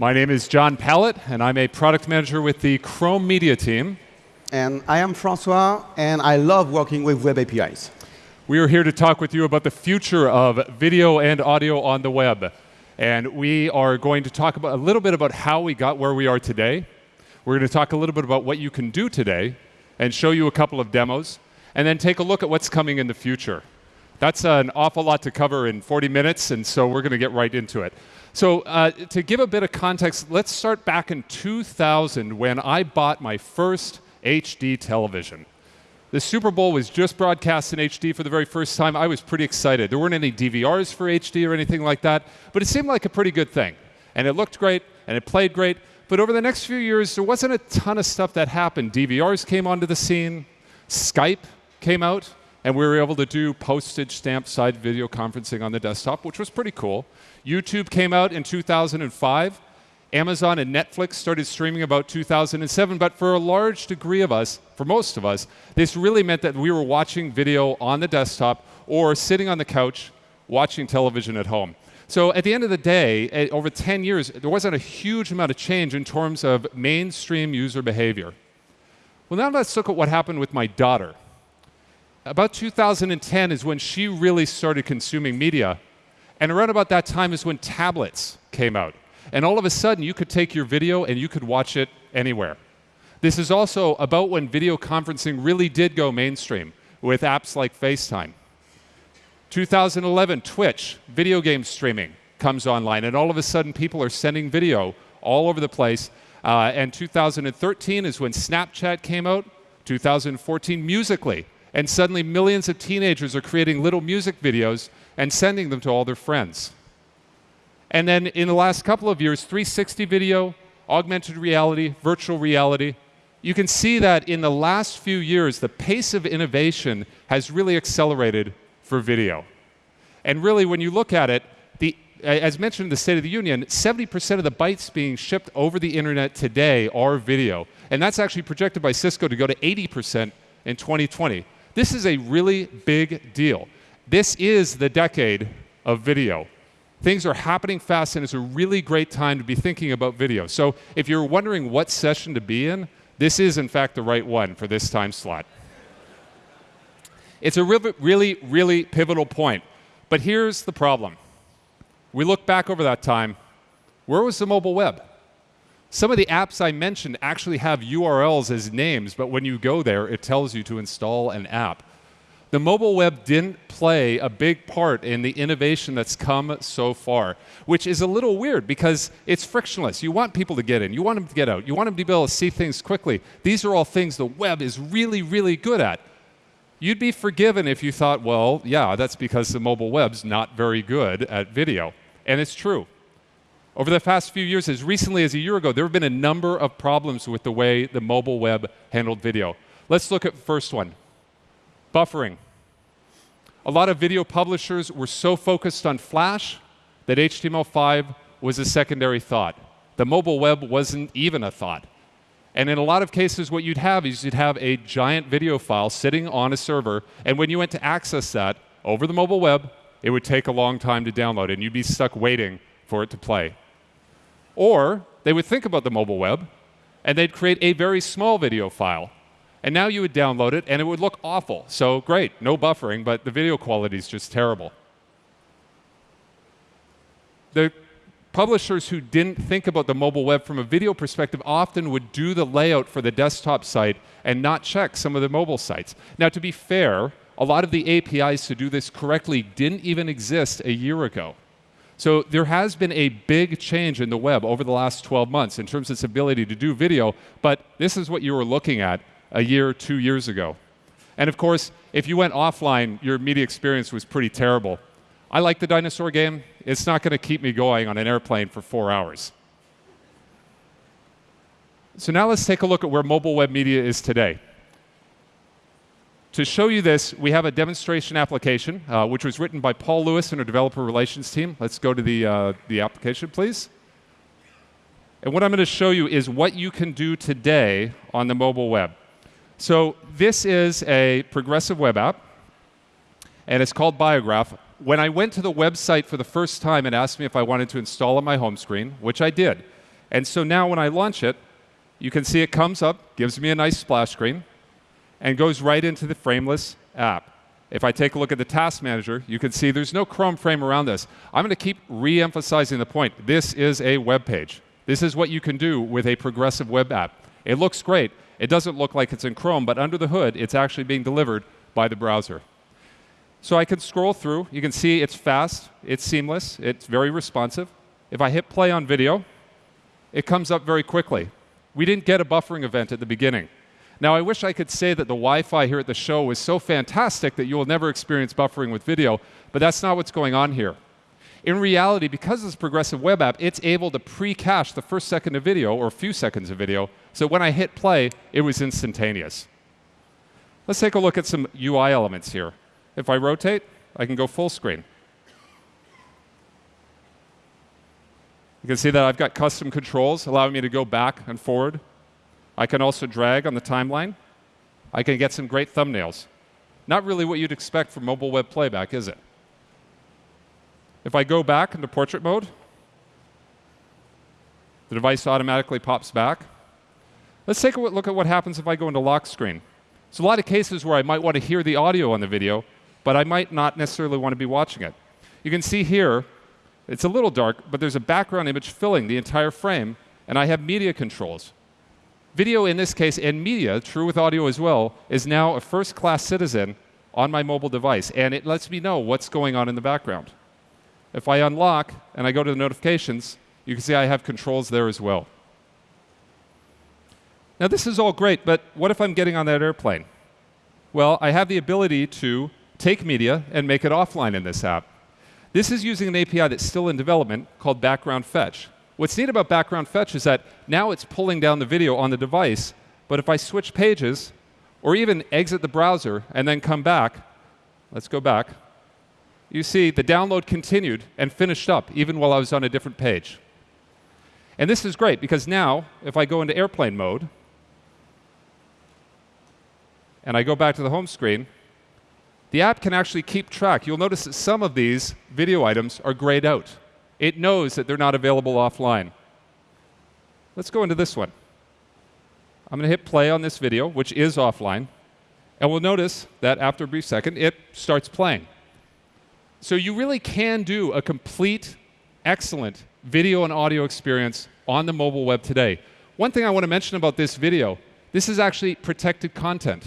My name is John Pallett, and I'm a product manager with the Chrome Media team. And I am Francois, and I love working with web APIs. We are here to talk with you about the future of video and audio on the web. And we are going to talk about, a little bit about how we got where we are today. We're going to talk a little bit about what you can do today and show you a couple of demos, and then take a look at what's coming in the future. That's an awful lot to cover in 40 minutes, and so we're going to get right into it. So, uh, to give a bit of context, let's start back in 2000 when I bought my first HD television. The Super Bowl was just broadcast in HD for the very first time. I was pretty excited. There weren't any DVRs for HD or anything like that, but it seemed like a pretty good thing. And it looked great, and it played great. But over the next few years, there wasn't a ton of stuff that happened. DVRs came onto the scene, Skype came out, and we were able to do postage stamp side video conferencing on the desktop, which was pretty cool. YouTube came out in 2005. Amazon and Netflix started streaming about 2007, but for a large degree of us, for most of us, this really meant that we were watching video on the desktop or sitting on the couch watching television at home. So at the end of the day, eh, over 10 years, there wasn't a huge amount of change in terms of mainstream user behavior. Well, now let's look at what happened with my daughter. About 2010 is when she really started consuming media. And around about that time is when tablets came out. And all of a sudden, you could take your video and you could watch it anywhere. This is also about when video conferencing really did go mainstream with apps like FaceTime. 2011, Twitch, video game streaming, comes online, and all of a sudden, people are sending video all over the place. Uh, and 2013 is when Snapchat came out. 2014, Musical.ly, and suddenly millions of teenagers are creating little music videos and sending them to all their friends. And then in the last couple of years, 360 video, augmented reality, virtual reality. You can see that in the last few years, the pace of innovation has really accelerated for video. And really, when you look at it, the, as mentioned in the State of the Union, 70% of the bytes being shipped over the internet today are video. And that's actually projected by Cisco to go to 80% in 2020. This is a really big deal. This is the decade of video. Things are happening fast, and it's a really great time to be thinking about video. So if you're wondering what session to be in, this is, in fact, the right one for this time slot. It's a really, really, pivotal point. But here's the problem. We look back over that time. Where was the mobile web? Some of the apps I mentioned actually have URLs as names, but when you go there, it tells you to install an app. The mobile web didn't play a big part in the innovation that's come so far, which is a little weird because it's frictionless. You want people to get in, you want them to get out, you want them to be able to see things quickly. These are all things the web is really, really good at. You'd be forgiven if you thought, well, yeah, that's because the mobile web's not very good at video. And it's true. Over the past few years, as recently as a year ago, there have been a number of problems with the way the mobile web handled video. Let's look at the first one buffering. A lot of video publishers were so focused on Flash that HTML5 was a secondary thought. The mobile web wasn't even a thought. And in a lot of cases, what you'd have is you'd have a giant video file sitting on a server, and when you went to access that over the mobile web, it would take a long time to download, and you'd be stuck waiting for it to play. Or they would think about the mobile web, and they'd create a very small video file and now you would download it and it would look awful. So great, no buffering, but the video quality is just terrible. The publishers who didn't think about the mobile web from a video perspective often would do the layout for the desktop site and not check some of the mobile sites. Now, to be fair, a lot of the APIs to do this correctly didn't even exist a year ago. So there has been a big change in the web over the last 12 months in terms of its ability to do video, but this is what you were looking at a year, two years ago. And of course, if you went offline, your media experience was pretty terrible. I like the dinosaur game. It's not going to keep me going on an airplane for four hours. So now let's take a look at where mobile web media is today. To show you this, we have a demonstration application, uh, which was written by Paul Lewis and our developer relations team. Let's go to the, uh, the application, please. And what I'm going to show you is what you can do today on the mobile web. So this is a progressive web app, and it's called Biograph. When I went to the website for the first time and asked me if I wanted to install on my home screen, which I did, And so now when I launch it, you can see it comes up, gives me a nice splash screen, and goes right into the frameless app. If I take a look at the task manager, you can see there's no Chrome frame around this. I'm going to keep re-emphasizing the point. This is a web page. This is what you can do with a progressive web app. It looks great. It doesn't look like it's in Chrome, but under the hood, it's actually being delivered by the browser. So I can scroll through. You can see it's fast, it's seamless, it's very responsive. If I hit play on video, it comes up very quickly. We didn't get a buffering event at the beginning. Now, I wish I could say that the Wi-Fi here at the show was so fantastic that you will never experience buffering with video, but that's not what's going on here. In reality, because it's a progressive web app, it's able to pre-cache the first second of video or a few seconds of video, so when I hit play, it was instantaneous. Let's take a look at some UI elements here. If I rotate, I can go full screen. You can see that I've got custom controls allowing me to go back and forward I can also drag on the timeline. I can get some great thumbnails. Not really what you'd expect from mobile web playback, is it? If I go back into portrait mode, the device automatically pops back. Let's take a look at what happens if I go into lock screen. There's a lot of cases where I might want to hear the audio on the video, but I might not necessarily want to be watching it. You can see here, it's a little dark, but there's a background image filling the entire frame, and I have media controls. Video in this case, and media, true with audio as well, is now a first class citizen on my mobile device, and it lets me know what's going on in the background. If I unlock and I go to the notifications, you can see I have controls there as well. Now, this is all great, but what if I'm getting on that airplane? Well, I have the ability to take media and make it offline in this app. This is using an API that's still in development called Background Fetch. What's neat about background fetch is that now it's pulling down the video on the device, but if I switch pages, or even exit the browser and then come back, let's go back, you see the download continued and finished up even while I was on a different page. And this is great because now, if I go into airplane mode, and I go back to the home screen, the app can actually keep track. You'll notice that some of these video items are grayed out it knows that they're not available offline. Let's go into this one. I'm going to hit play on this video, which is offline, and we'll notice that after a brief second, it starts playing. So you really can do a complete, excellent video and audio experience on the mobile web today. One thing I want to mention about this video, this is actually protected content.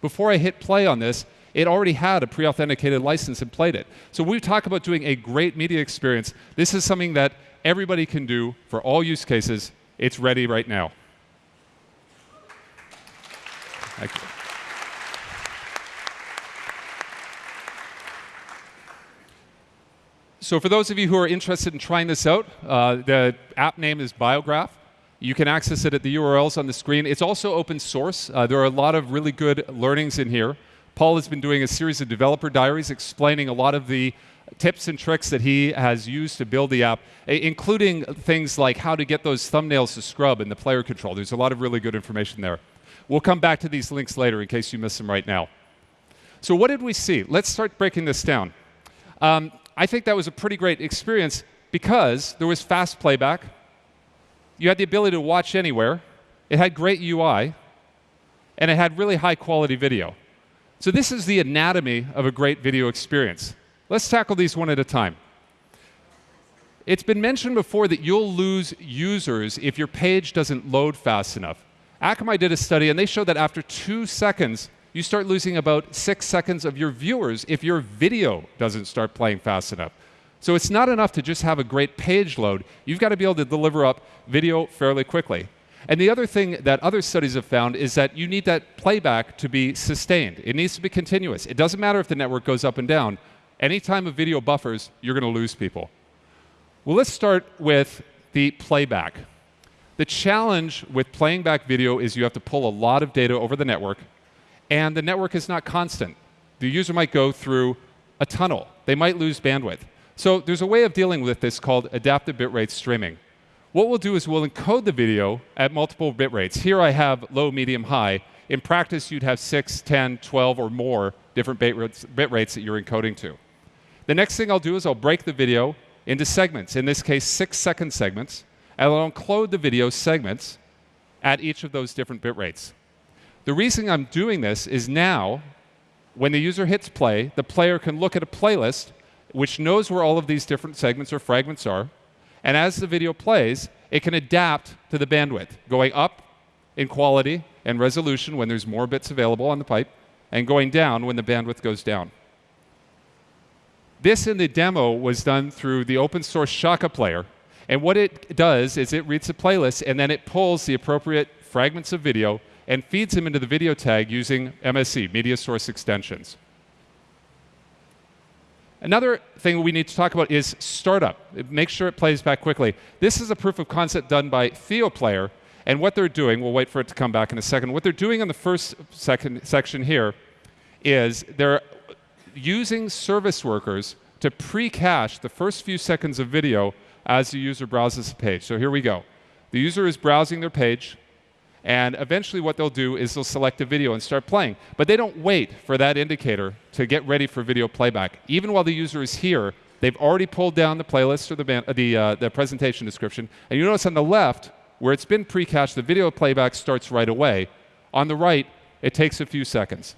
Before I hit play on this, it already had a pre-authenticated license and played it. So we talk about doing a great media experience. This is something that everybody can do for all use cases. It's ready right now. Thank you. So for those of you who are interested in trying this out, uh, the app name is Biograph. You can access it at the URLs on the screen. It's also open source. Uh, there are a lot of really good learnings in here. Paul has been doing a series of developer diaries explaining a lot of the tips and tricks that he has used to build the app, including things like how to get those thumbnails to scrub in the player control. There's a lot of really good information there. We'll come back to these links later in case you miss them right now. So what did we see? Let's start breaking this down. Um, I think that was a pretty great experience because there was fast playback. You had the ability to watch anywhere. It had great UI. And it had really high quality video. So this is the anatomy of a great video experience. Let's tackle these one at a time. It's been mentioned before that you'll lose users if your page doesn't load fast enough. Akamai did a study and they showed that after two seconds, you start losing about six seconds of your viewers if your video doesn't start playing fast enough. So it's not enough to just have a great page load. You've got to be able to deliver up video fairly quickly. And the other thing that other studies have found is that you need that playback to be sustained. It needs to be continuous. It doesn't matter if the network goes up and down. Anytime a video buffers, you're going to lose people. Well, let's start with the playback. The challenge with playing back video is you have to pull a lot of data over the network, and the network is not constant. The user might go through a tunnel. They might lose bandwidth. So there's a way of dealing with this called adaptive bitrate streaming. What we'll do is we'll encode the video at multiple bit rates. Here I have low, medium, high. In practice, you'd have 6, 10, 12, or more different bit rates, bit rates that you're encoding to. The next thing I'll do is I'll break the video into segments, in this case, six second segments, and I'll encode the video segments at each of those different bit rates. The reason I'm doing this is now, when the user hits play, the player can look at a playlist which knows where all of these different segments or fragments are, and as the video plays, it can adapt to the bandwidth, going up in quality and resolution when there's more bits available on the pipe, and going down when the bandwidth goes down. This in the demo was done through the open source Shaka player. And what it does is it reads the playlist and then it pulls the appropriate fragments of video and feeds them into the video tag using MSE, media source extensions. Another thing we need to talk about is startup. Make sure it plays back quickly. This is a proof of concept done by TheoPlayer, and what they're doing, we'll wait for it to come back in a second. What they're doing in the first second section here is they're using service workers to pre-cache the first few seconds of video as the user browses the page. So here we go. The user is browsing their page, and eventually what they'll do is they'll select a video and start playing. But they don't wait for that indicator to get ready for video playback. Even while the user is here, they've already pulled down the playlist or the, band, uh, the, uh, the presentation description. And you notice on the left, where it's been pre-cached, the video playback starts right away. On the right, it takes a few seconds.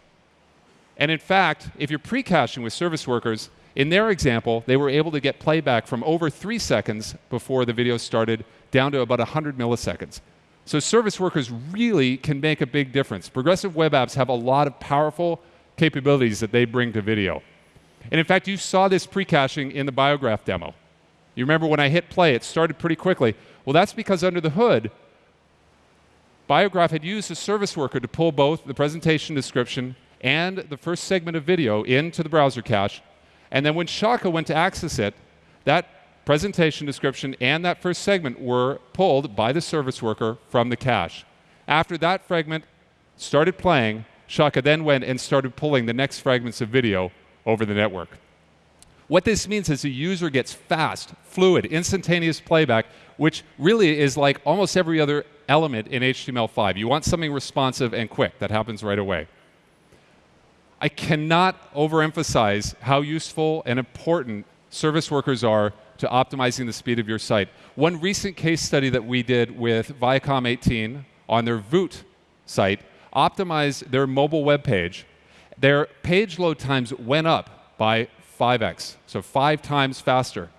And in fact, if you're pre-caching with service workers, in their example, they were able to get playback from over three seconds before the video started down to about 100 milliseconds. So service workers really can make a big difference. Progressive web apps have a lot of powerful capabilities that they bring to video. And in fact, you saw this pre-caching in the Biograph demo. You remember when I hit play, it started pretty quickly. Well, that's because under the hood, Biograph had used a service worker to pull both the presentation description and the first segment of video into the browser cache. And then when Shaka went to access it, that presentation description and that first segment were pulled by the service worker from the cache. After that fragment started playing, Shaka then went and started pulling the next fragments of video over the network. What this means is the user gets fast, fluid, instantaneous playback, which really is like almost every other element in HTML5. You want something responsive and quick that happens right away. I cannot overemphasize how useful and important service workers are to optimizing the speed of your site. One recent case study that we did with Viacom 18 on their Voot site optimized their mobile web page. Their page load times went up by 5x, so five times faster.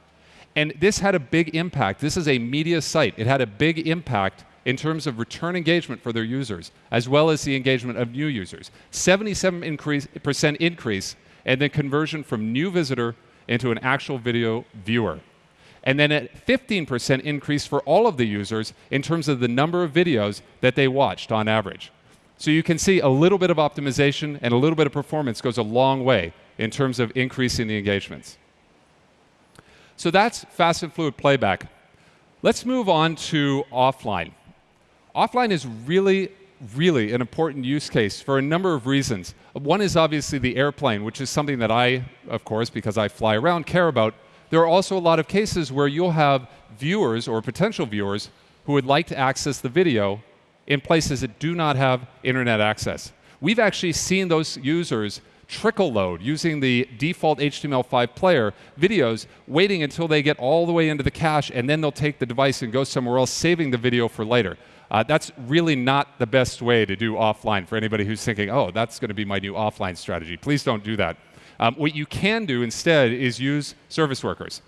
And this had a big impact. This is a media site. It had a big impact in terms of return engagement for their users, as well as the engagement of new users. 77% increase, increase, and then conversion from new visitor into an actual video viewer. And then a 15% increase for all of the users in terms of the number of videos that they watched on average. So you can see a little bit of optimization and a little bit of performance goes a long way in terms of increasing the engagements. So that's fast and fluid playback. Let's move on to offline. Offline is really, really an important use case for a number of reasons. One is obviously the airplane, which is something that I, of course, because I fly around, care about. There are also a lot of cases where you'll have viewers or potential viewers who would like to access the video in places that do not have internet access. We've actually seen those users trickle load using the default HTML5 player videos, waiting until they get all the way into the cache, and then they'll take the device and go somewhere else, saving the video for later. Uh, that's really not the best way to do offline for anybody who's thinking, oh, that's going to be my new offline strategy. Please don't do that. Um, what you can do instead is use service workers.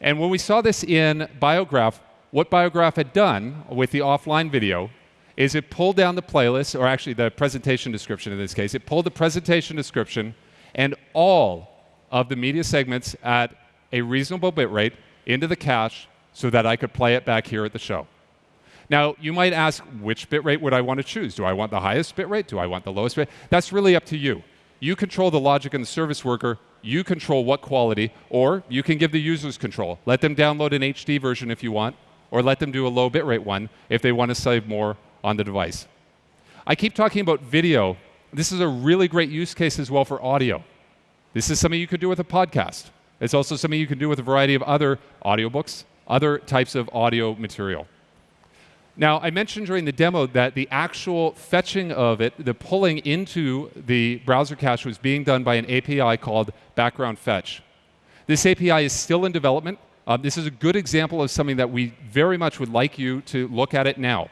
And when we saw this in Biograph, what Biograph had done with the offline video is it pulled down the playlist, or actually the presentation description in this case, it pulled the presentation description and all of the media segments at a reasonable bit rate into the cache so that I could play it back here at the show. Now, you might ask, which bitrate would I want to choose? Do I want the highest bitrate? Do I want the lowest bitrate? That's really up to you. You control the logic and the service worker. You control what quality, or you can give the users control. Let them download an HD version if you want, or let them do a low bitrate one if they want to save more on the device. I keep talking about video. This is a really great use case as well for audio. This is something you could do with a podcast. It's also something you can do with a variety of other audiobooks, other types of audio material. Now, I mentioned during the demo that the actual fetching of it, the pulling into the browser cache was being done by an API called Background Fetch. This API is still in development. Um, this is a good example of something that we very much would like you to look at it now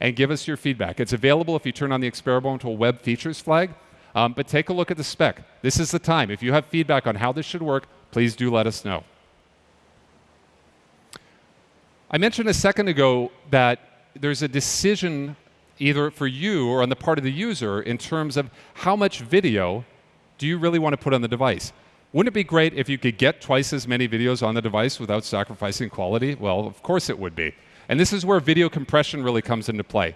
and give us your feedback. It's available if you turn on the experimental web features flag, um, but take a look at the spec. This is the time. If you have feedback on how this should work, please do let us know. I mentioned a second ago that there's a decision either for you or on the part of the user in terms of how much video do you really want to put on the device. Wouldn't it be great if you could get twice as many videos on the device without sacrificing quality? Well, of course it would be. And this is where video compression really comes into play.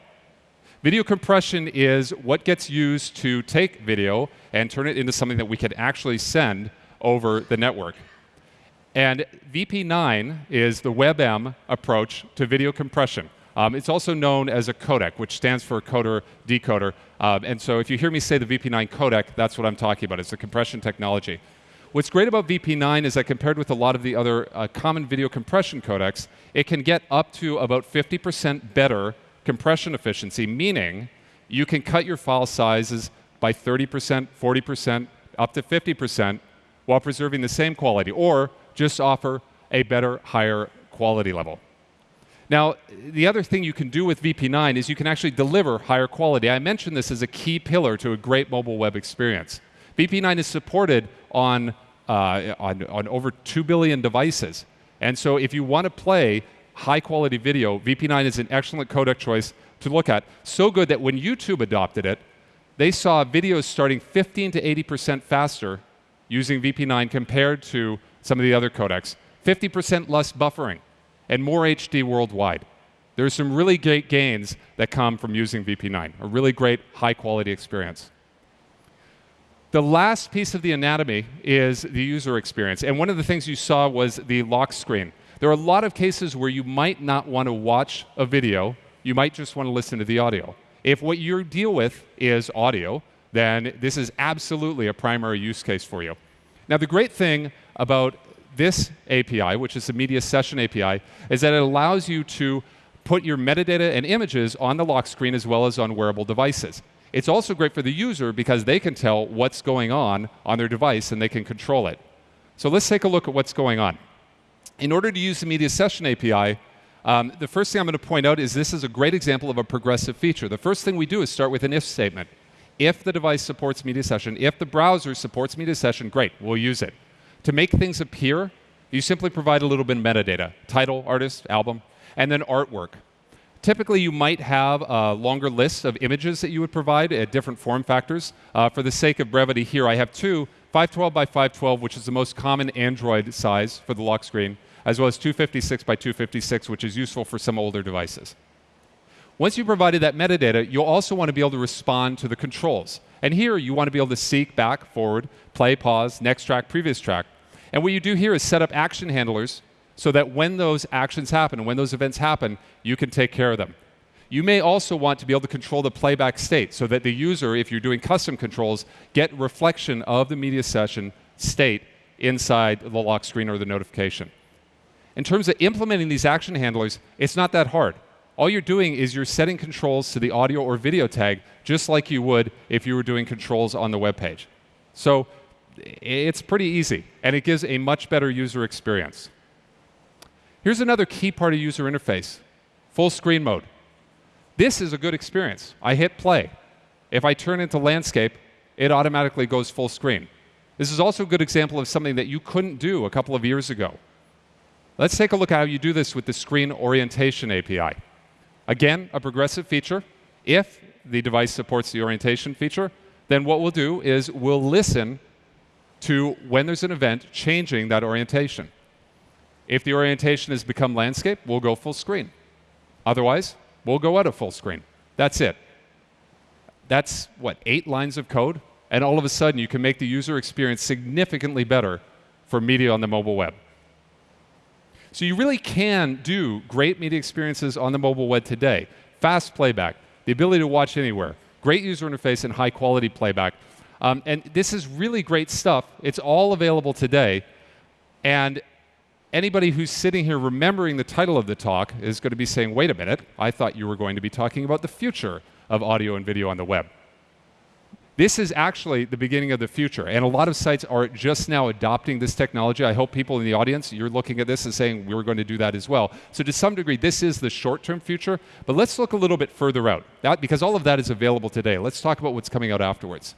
Video compression is what gets used to take video and turn it into something that we can actually send over the network. And VP9 is the WebM approach to video compression. Um, it's also known as a codec, which stands for coder decoder. Um, and so if you hear me say the VP9 codec, that's what I'm talking about. It's a compression technology. What's great about VP9 is that compared with a lot of the other uh, common video compression codecs, it can get up to about 50% better compression efficiency, meaning you can cut your file sizes by 30%, 40%, up to 50% while preserving the same quality, or just offer a better, higher quality level. Now, the other thing you can do with VP9 is you can actually deliver higher quality. I mentioned this as a key pillar to a great mobile web experience. VP9 is supported on, uh, on, on over 2 billion devices. And so if you want to play high quality video, VP9 is an excellent codec choice to look at. So good that when YouTube adopted it, they saw videos starting 15 to 80% faster using VP9 compared to some of the other codecs. 50% less buffering and more HD worldwide. There's some really great gains that come from using VP9, a really great high quality experience. The last piece of the anatomy is the user experience. And one of the things you saw was the lock screen. There are a lot of cases where you might not want to watch a video, you might just want to listen to the audio. If what you deal with is audio, then this is absolutely a primary use case for you. Now, the great thing about this API, which is the Media Session API, is that it allows you to put your metadata and images on the lock screen as well as on wearable devices. It's also great for the user because they can tell what's going on on their device and they can control it. So let's take a look at what's going on. In order to use the Media Session API, um, the first thing I'm going to point out is this is a great example of a progressive feature. The first thing we do is start with an if statement. If the device supports Media Session, if the browser supports Media Session, great, we'll use it. To make things appear, you simply provide a little bit of metadata, title, artist, album, and then artwork. Typically, you might have a longer list of images that you would provide at different form factors. Uh, for the sake of brevity here, I have two, 512 by 512, which is the most common Android size for the lock screen, as well as 256 by 256, which is useful for some older devices. Once you've provided that metadata, you'll also want to be able to respond to the controls. And here, you want to be able to seek back, forward, play, pause, next track, previous track. And what you do here is set up action handlers so that when those actions happen when those events happen, you can take care of them. You may also want to be able to control the playback state so that the user, if you're doing custom controls, get reflection of the media session state inside the lock screen or the notification. In terms of implementing these action handlers, it's not that hard. All you're doing is you're setting controls to the audio or video tag just like you would if you were doing controls on the web page. So it's pretty easy, and it gives a much better user experience. Here's another key part of user interface, full screen mode. This is a good experience. I hit play. If I turn into landscape, it automatically goes full screen. This is also a good example of something that you couldn't do a couple of years ago. Let's take a look at how you do this with the Screen Orientation API. Again, a progressive feature. If the device supports the orientation feature, then what we'll do is we'll listen to when there's an event changing that orientation. If the orientation has become landscape, we'll go full screen. Otherwise, we'll go out of full screen. That's it. That's what, eight lines of code? And all of a sudden, you can make the user experience significantly better for media on the mobile web. So you really can do great media experiences on the mobile web today. Fast playback, the ability to watch anywhere, great user interface, and high quality playback. Um, and this is really great stuff. It's all available today. And anybody who's sitting here remembering the title of the talk is going to be saying, wait a minute, I thought you were going to be talking about the future of audio and video on the web. This is actually the beginning of the future, and a lot of sites are just now adopting this technology. I hope people in the audience, you're looking at this and saying, we're going to do that as well. So to some degree, this is the short-term future, but let's look a little bit further out, that, because all of that is available today. Let's talk about what's coming out afterwards.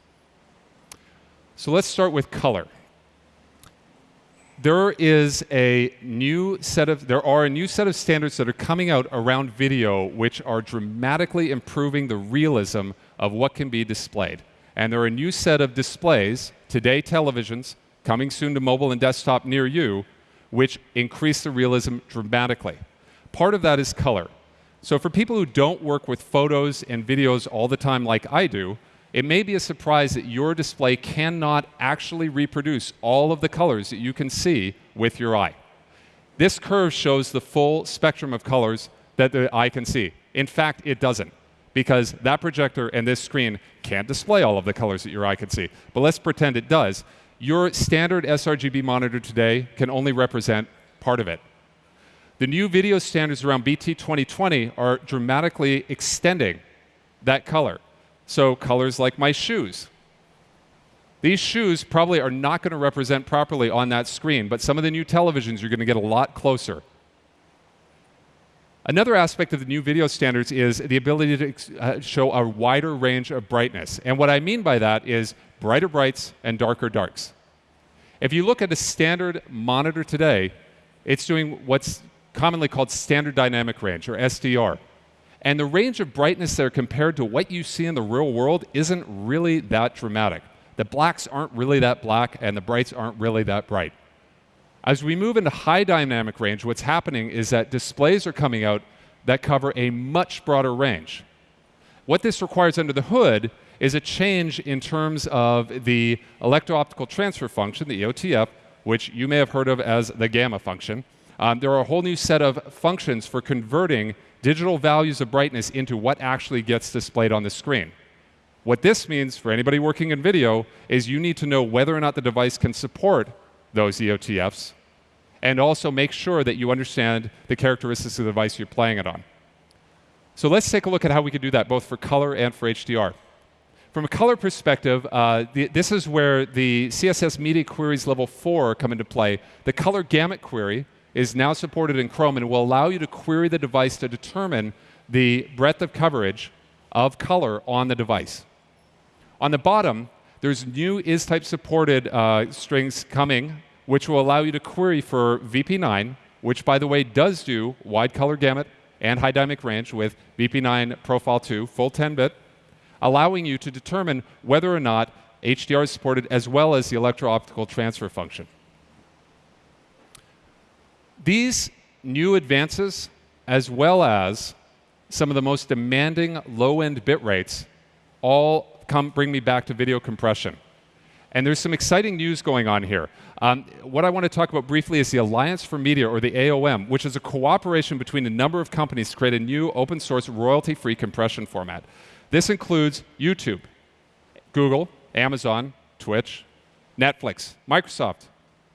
So let's start with color there is a new set of there are a new set of standards that are coming out around video which are dramatically improving the realism of what can be displayed. And there are a new set of displays, today televisions, coming soon to mobile and desktop near you, which increase the realism dramatically. Part of that is color. So for people who don't work with photos and videos all the time like I do, it may be a surprise that your display cannot actually reproduce all of the colors that you can see with your eye. This curve shows the full spectrum of colors that the eye can see. In fact, it doesn't, because that projector and this screen can't display all of the colors that your eye can see. But let's pretend it does. Your standard sRGB monitor today can only represent part of it. The new video standards around BT 2020 are dramatically extending that color. So colors like my shoes. These shoes probably are not going to represent properly on that screen, but some of the new televisions you're going to get a lot closer. Another aspect of the new video standards is the ability to uh, show a wider range of brightness. And what I mean by that is brighter brights and darker darks. If you look at a standard monitor today, it's doing what's commonly called standard dynamic range, or SDR. And the range of brightness there compared to what you see in the real world isn't really that dramatic. The blacks aren't really that black, and the brights aren't really that bright. As we move into high dynamic range, what's happening is that displays are coming out that cover a much broader range. What this requires under the hood is a change in terms of the electro-optical transfer function, the EOTF, which you may have heard of as the gamma function. Um, there are a whole new set of functions for converting digital values of brightness into what actually gets displayed on the screen. What this means for anybody working in video is you need to know whether or not the device can support those EOTFs and also make sure that you understand the characteristics of the device you're playing it on. So let's take a look at how we can do that both for color and for HDR. From a color perspective, uh, the, this is where the CSS media queries level 4 come into play. The color gamut query is now supported in Chrome and will allow you to query the device to determine the breadth of coverage of color on the device. On the bottom, there's new is-type supported uh, strings coming, which will allow you to query for VP9, which, by the way, does do wide color gamut and high dynamic range with VP9 Profile 2, full 10-bit, allowing you to determine whether or not HDR is supported as well as the electro-optical transfer function. These new advances, as well as some of the most demanding low-end bit rates, all come bring me back to video compression. And there's some exciting news going on here. Um, what I want to talk about briefly is the Alliance for Media, or the AOM, which is a cooperation between a number of companies to create a new open source royalty free compression format. This includes YouTube, Google, Amazon, Twitch, Netflix, Microsoft,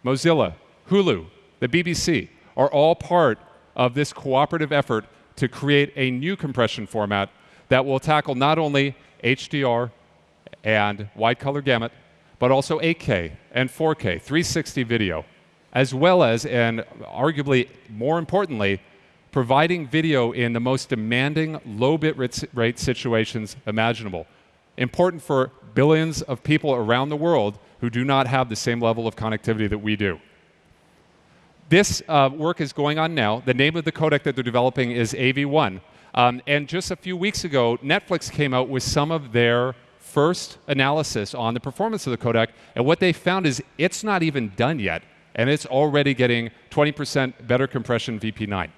Mozilla, Hulu, the BBC, are all part of this cooperative effort to create a new compression format that will tackle not only HDR and wide color gamut, but also 8K and 4K, 360 video, as well as, and arguably more importantly, providing video in the most demanding low bit rate situations imaginable. Important for billions of people around the world who do not have the same level of connectivity that we do. This uh, work is going on now. The name of the codec that they're developing is AV1. Um, and just a few weeks ago, Netflix came out with some of their first analysis on the performance of the codec. And what they found is it's not even done yet. And it's already getting 20% better compression VP9.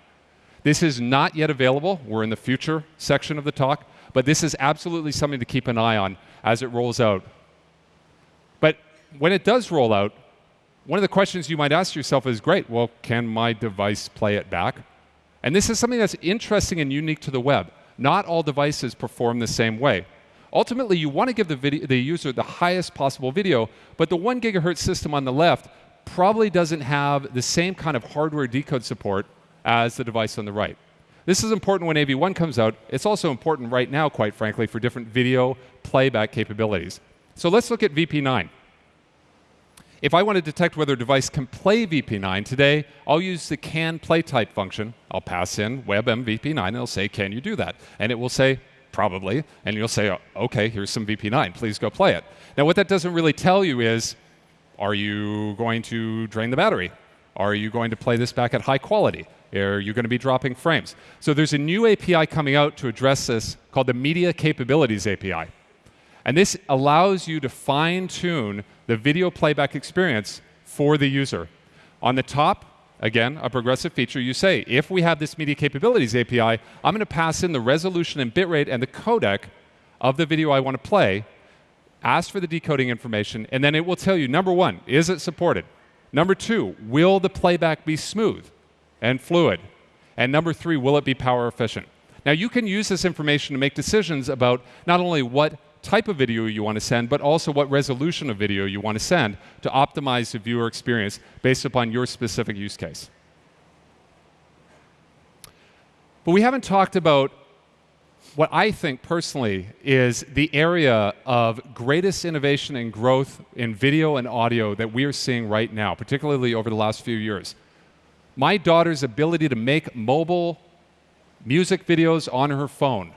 This is not yet available. We're in the future section of the talk. But this is absolutely something to keep an eye on as it rolls out. But when it does roll out, one of the questions you might ask yourself is, great, well, can my device play it back? And this is something that's interesting and unique to the web. Not all devices perform the same way. Ultimately, you want to give the, video, the user the highest possible video, but the one gigahertz system on the left probably doesn't have the same kind of hardware decode support as the device on the right. This is important when AV1 comes out. It's also important right now, quite frankly, for different video playback capabilities. So let's look at VP9. If I want to detect whether a device can play VP9 today, I'll use the can play type function. I'll pass in WebM VP9 and it'll say, can you do that? And it will say, probably. And you'll say, okay, here's some VP9, please go play it. Now what that doesn't really tell you is, are you going to drain the battery? Are you going to play this back at high quality? Are you going to be dropping frames? So there's a new API coming out to address this called the Media Capabilities API. And this allows you to fine tune the video playback experience for the user. On the top, again, a progressive feature, you say, if we have this Media Capabilities API, I'm going to pass in the resolution and bitrate and the codec of the video I want to play, ask for the decoding information, and then it will tell you, number one, is it supported? Number two, will the playback be smooth and fluid? And number three, will it be power efficient? Now you can use this information to make decisions about not only what type of video you want to send, but also what resolution of video you want to send to optimize the viewer experience based upon your specific use case. But we haven't talked about what I think personally is the area of greatest innovation and growth in video and audio that we are seeing right now, particularly over the last few years. My daughter's ability to make mobile music videos on her phone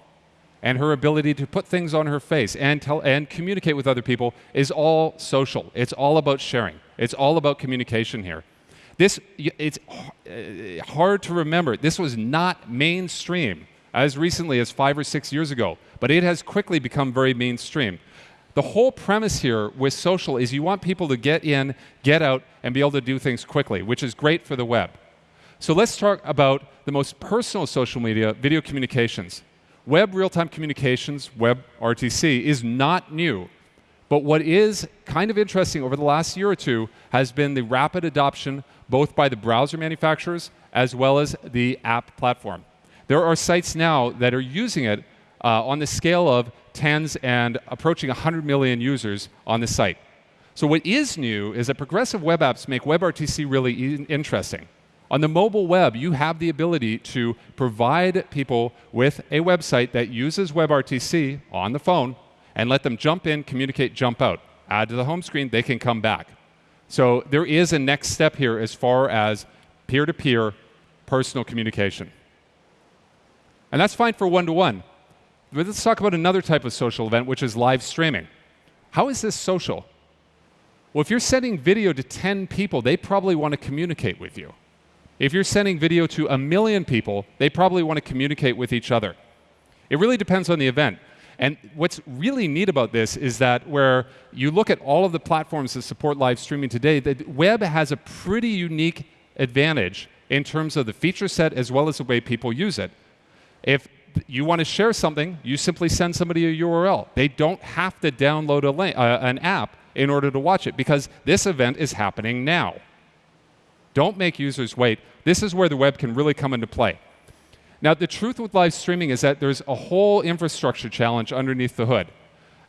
and her ability to put things on her face and, tell, and communicate with other people is all social. It's all about sharing. It's all about communication here. This, it's uh, hard to remember. This was not mainstream as recently as five or six years ago, but it has quickly become very mainstream. The whole premise here with social is you want people to get in, get out, and be able to do things quickly, which is great for the web. So let's talk about the most personal social media, video communications. Web real-time communications, WebRTC, is not new. But what is kind of interesting over the last year or two has been the rapid adoption both by the browser manufacturers as well as the app platform. There are sites now that are using it uh, on the scale of tens and approaching 100 million users on the site. So what is new is that progressive web apps make WebRTC really interesting. On the mobile web, you have the ability to provide people with a website that uses WebRTC on the phone and let them jump in, communicate, jump out. Add to the home screen, they can come back. So there is a next step here as far as peer-to-peer -peer personal communication. And that's fine for one-to-one. -one. But let's talk about another type of social event, which is live streaming. How is this social? Well, if you're sending video to 10 people, they probably want to communicate with you. If you're sending video to a million people, they probably want to communicate with each other. It really depends on the event. And what's really neat about this is that where you look at all of the platforms that support live streaming today, the web has a pretty unique advantage in terms of the feature set as well as the way people use it. If you want to share something, you simply send somebody a URL. They don't have to download a uh, an app in order to watch it because this event is happening now. Don't make users wait. This is where the web can really come into play. Now, the truth with live streaming is that there's a whole infrastructure challenge underneath the hood.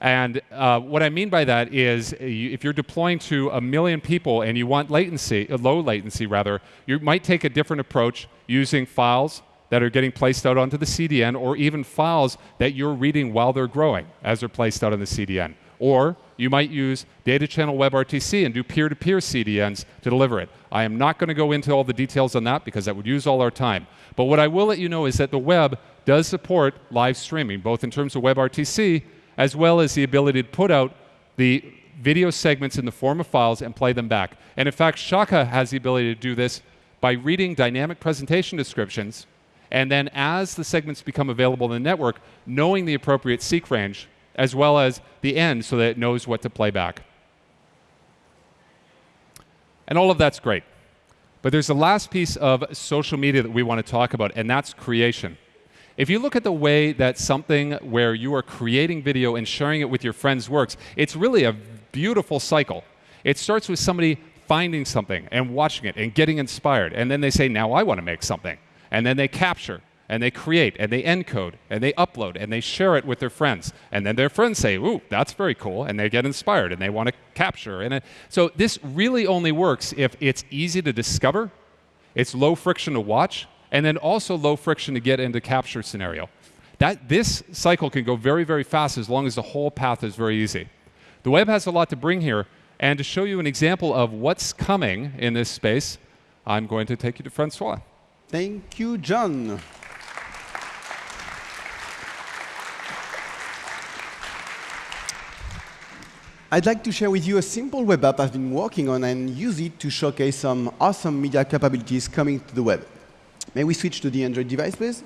And uh, what I mean by that is if you're deploying to a million people and you want latency, uh, low latency rather, you might take a different approach using files that are getting placed out onto the CDN or even files that you're reading while they're growing as they're placed out on the CDN. Or you might use Data Channel WebRTC and do peer-to-peer -peer CDNs to deliver it. I am not going to go into all the details on that because that would use all our time. But what I will let you know is that the web does support live streaming, both in terms of WebRTC as well as the ability to put out the video segments in the form of files and play them back. And in fact, Shaka has the ability to do this by reading dynamic presentation descriptions and then as the segments become available in the network, knowing the appropriate seek range as well as the end so that it knows what to play back. And all of that's great. But there's the last piece of social media that we want to talk about, and that's creation. If you look at the way that something where you are creating video and sharing it with your friends works, it's really a beautiful cycle. It starts with somebody finding something and watching it and getting inspired, and then they say, now I want to make something. And then they capture, and they create and they encode and they upload and they share it with their friends. And then their friends say, ooh, that's very cool. And they get inspired and they want to capture. And it, so this really only works if it's easy to discover, it's low friction to watch, and then also low friction to get into capture scenario. That, this cycle can go very, very fast as long as the whole path is very easy. The web has a lot to bring here, and to show you an example of what's coming in this space, I'm going to take you to Francois. Thank you, John. I'd like to share with you a simple web app I've been working on and use it to showcase some awesome media capabilities coming to the web. May we switch to the Android device, please?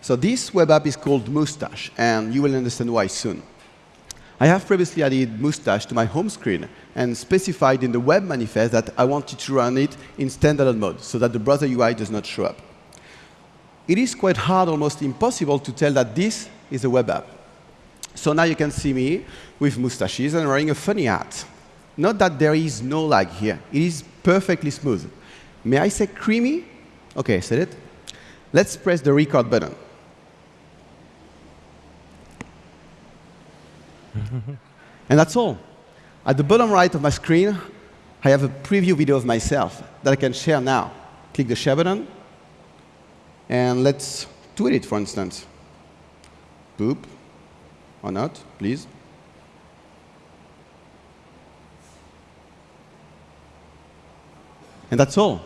So this web app is called Moustache, and you will understand why soon. I have previously added Moustache to my home screen and specified in the web manifest that I wanted to run it in standalone mode so that the browser UI does not show up. It is quite hard, almost impossible, to tell that this is a web app. So now you can see me with mustaches and wearing a funny hat. Note that there is no lag here. It is perfectly smooth. May I say creamy? OK, said it. Let's press the record button. and that's all. At the bottom right of my screen, I have a preview video of myself that I can share now. Click the share button, and let's tweet it, for instance. Boop or not, please. And that's all.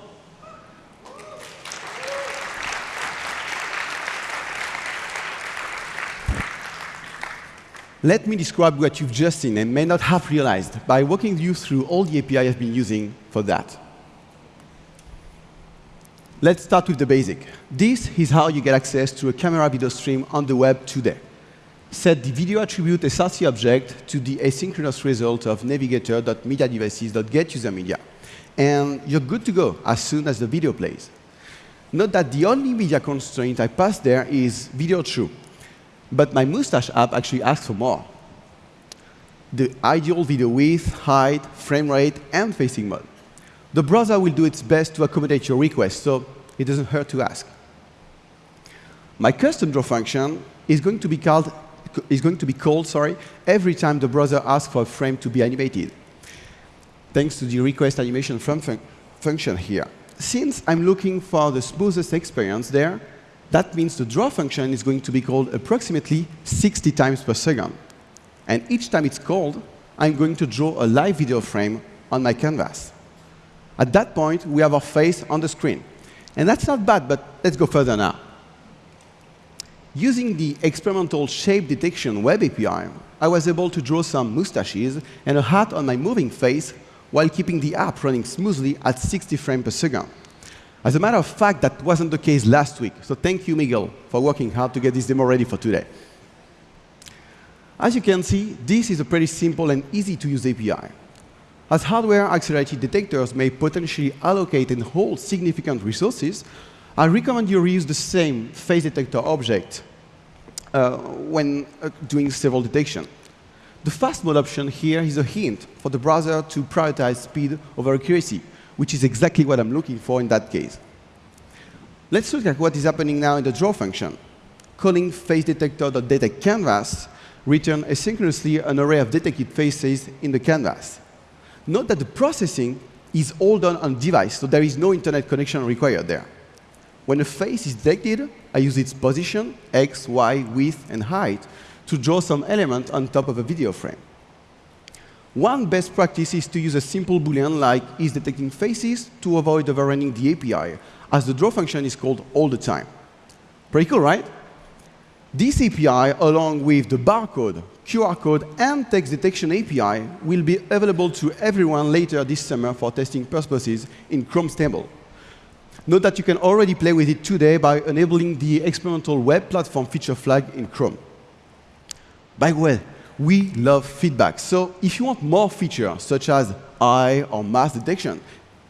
Let me describe what you've just seen and may not have realized by walking you through all the API I've been using for that. Let's start with the basic. This is how you get access to a camera video stream on the web today set the video attribute src object to the asynchronous result of navigator.mediadevices.getUserMedia. And you're good to go as soon as the video plays. Note that the only media constraint I pass there is video true. But my Moustache app actually asks for more. The ideal video width, height, frame rate, and facing mode. The browser will do its best to accommodate your request, so it doesn't hurt to ask. My custom draw function is going to be called is going to be called sorry, every time the browser asks for a frame to be animated, thanks to the request animation frame fun function here. Since I'm looking for the smoothest experience there, that means the draw function is going to be called approximately 60 times per second. And each time it's called, I'm going to draw a live video frame on my canvas. At that point, we have our face on the screen. And that's not bad, but let's go further now. Using the experimental shape detection web API, I was able to draw some mustaches and a hat on my moving face while keeping the app running smoothly at 60 frames per second. As a matter of fact, that wasn't the case last week, so thank you, Miguel, for working hard to get this demo ready for today. As you can see, this is a pretty simple and easy to use API. As hardware-accelerated detectors may potentially allocate and hold significant resources, I recommend you reuse the same face detector object uh, when uh, doing several detection. The fast mode option here is a hint for the browser to prioritize speed over accuracy, which is exactly what I'm looking for in that case. Let's look at what is happening now in the draw function. Calling faceDetector.detectCanvas return asynchronously an array of detected faces in the canvas. Note that the processing is all done on device, so there is no internet connection required there. When a face is detected, I use its position, x, y, width, and height, to draw some element on top of a video frame. One best practice is to use a simple boolean like is detecting faces to avoid overrunning the API, as the draw function is called all the time. Pretty cool, right? This API, along with the barcode, QR code, and text detection API, will be available to everyone later this summer for testing purposes in Chrome Stable. Note that you can already play with it today by enabling the experimental web platform feature flag in Chrome. By the way, we love feedback. So if you want more features, such as eye or mass detection,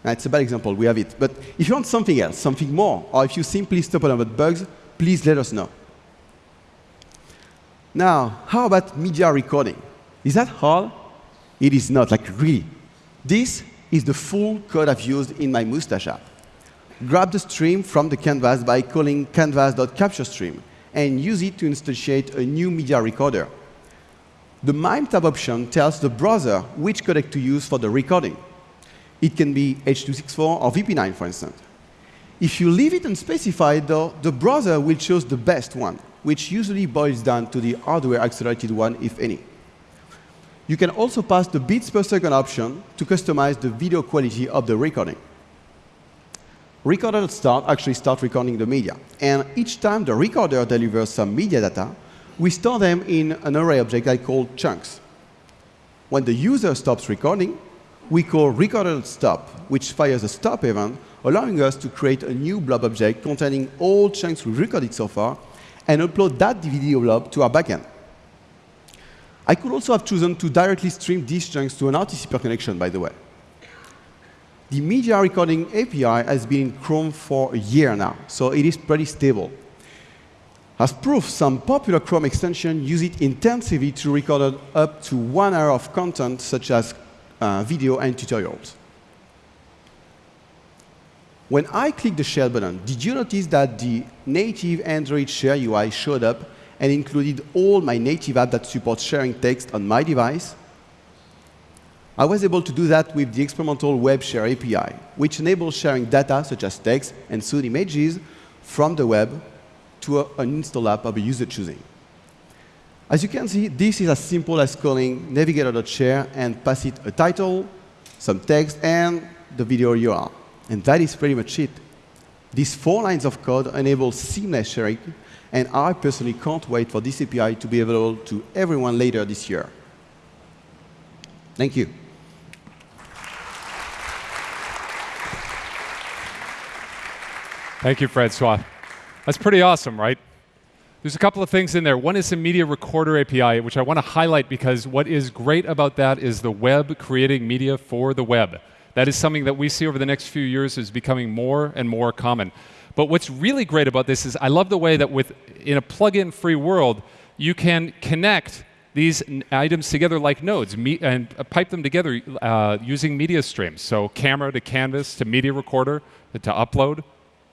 it's a bad example, we have it. But if you want something else, something more, or if you simply stop about bugs, please let us know. Now, how about media recording? Is that hard? It is not, like really. This is the full code I've used in my Moustache app grab the stream from the canvas by calling canvas.captureStream and use it to instantiate a new media recorder. The MIME type option tells the browser which codec to use for the recording. It can be H.264 or VP9, for instance. If you leave it unspecified, though, the browser will choose the best one, which usually boils down to the hardware-accelerated one, if any. You can also pass the bits per second option to customize the video quality of the recording. Recorder start actually start recording the media. And each time the recorder delivers some media data, we store them in an array object I call chunks. When the user stops recording, we call recorder stop, which fires a stop event, allowing us to create a new blob object containing all chunks we've recorded so far and upload that video blob to our backend. I could also have chosen to directly stream these chunks to an RTC connection, by the way. The media recording API has been in Chrome for a year now, so it is pretty stable. As proof, some popular Chrome extensions use it intensively to record up to one hour of content, such as uh, video and tutorials. When I click the Share button, did you notice that the native Android Share UI showed up and included all my native apps that support sharing text on my device? I was able to do that with the experimental Web Share API, which enables sharing data such as text and soon images from the web to a, an install app of a user choosing. As you can see, this is as simple as calling navigator.share and pass it a title, some text, and the video URL. And that is pretty much it. These four lines of code enable seamless sharing, and I personally can't wait for this API to be available to everyone later this year. Thank you. Thank you, Francois. That's pretty awesome, right? There's a couple of things in there. One is the Media Recorder API, which I want to highlight because what is great about that is the web creating media for the web. That is something that we see over the next few years is becoming more and more common. But what's really great about this is I love the way that with in a plug-in free world, you can connect these items together like nodes and uh, pipe them together uh, using media streams. So camera to canvas to media recorder to upload,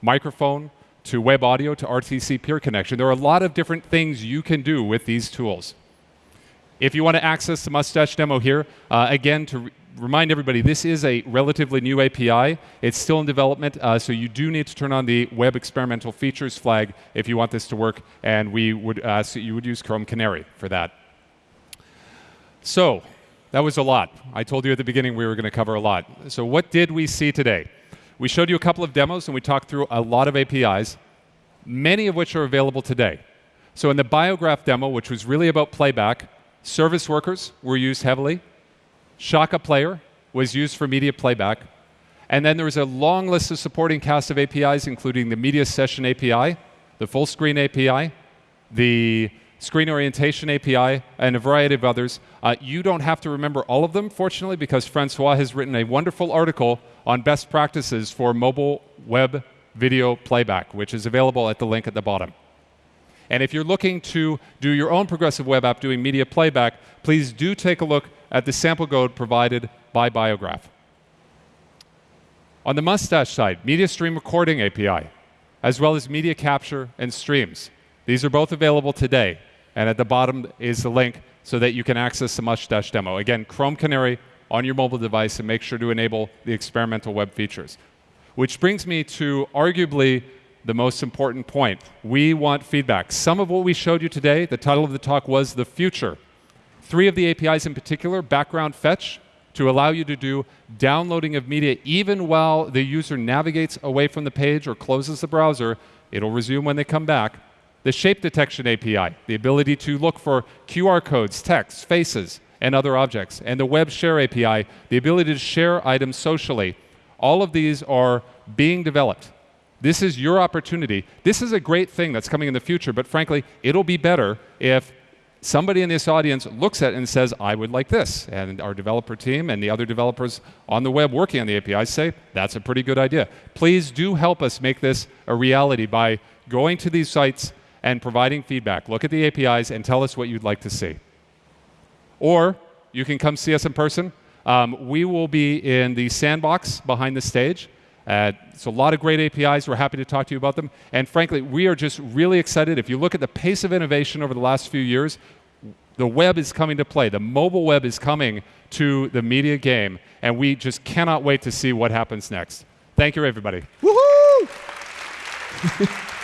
microphone to web audio to RTC peer connection. There are a lot of different things you can do with these tools. If you want to access the Mustache demo here, uh, again, to re remind everybody, this is a relatively new API. It's still in development, uh, so you do need to turn on the Web Experimental Features flag if you want this to work, and we would ask that you would use Chrome Canary for that. So, that was a lot. I told you at the beginning we were going to cover a lot. So what did we see today? We showed you a couple of demos and we talked through a lot of APIs, many of which are available today. So in the Biograph demo, which was really about playback, service workers were used heavily. Shaka Player was used for media playback. And then there was a long list of supporting cast of APIs, including the Media Session API, the Full Screen API, the Screen Orientation API, and a variety of others. Uh, you don't have to remember all of them, fortunately, because Francois has written a wonderful article on best practices for mobile web video playback, which is available at the link at the bottom. And if you're looking to do your own progressive web app doing media playback, please do take a look at the sample code provided by Biograph. On the Mustache side, Media Stream Recording API, as well as Media Capture and Streams. These are both available today. And at the bottom is the link so that you can access the Mustache demo. Again, Chrome Canary on your mobile device and make sure to enable the experimental web features. Which brings me to arguably the most important point. We want feedback. Some of what we showed you today, the title of the talk was the future. Three of the APIs in particular, background fetch, to allow you to do downloading of media even while the user navigates away from the page or closes the browser. It'll resume when they come back the Shape Detection API, the ability to look for QR codes, text, faces, and other objects, and the Web Share API, the ability to share items socially. All of these are being developed. This is your opportunity. This is a great thing that's coming in the future, but frankly, it'll be better if somebody in this audience looks at it and says, I would like this. And our developer team and the other developers on the web working on the API say, that's a pretty good idea. Please do help us make this a reality by going to these sites and providing feedback. Look at the APIs and tell us what you'd like to see. Or you can come see us in person. Um, we will be in the sandbox behind the stage. Uh, it's a lot of great APIs. We're happy to talk to you about them. And frankly, we are just really excited. If you look at the pace of innovation over the last few years, the web is coming to play. The mobile web is coming to the media game. And we just cannot wait to see what happens next. Thank you, everybody. Woohoo!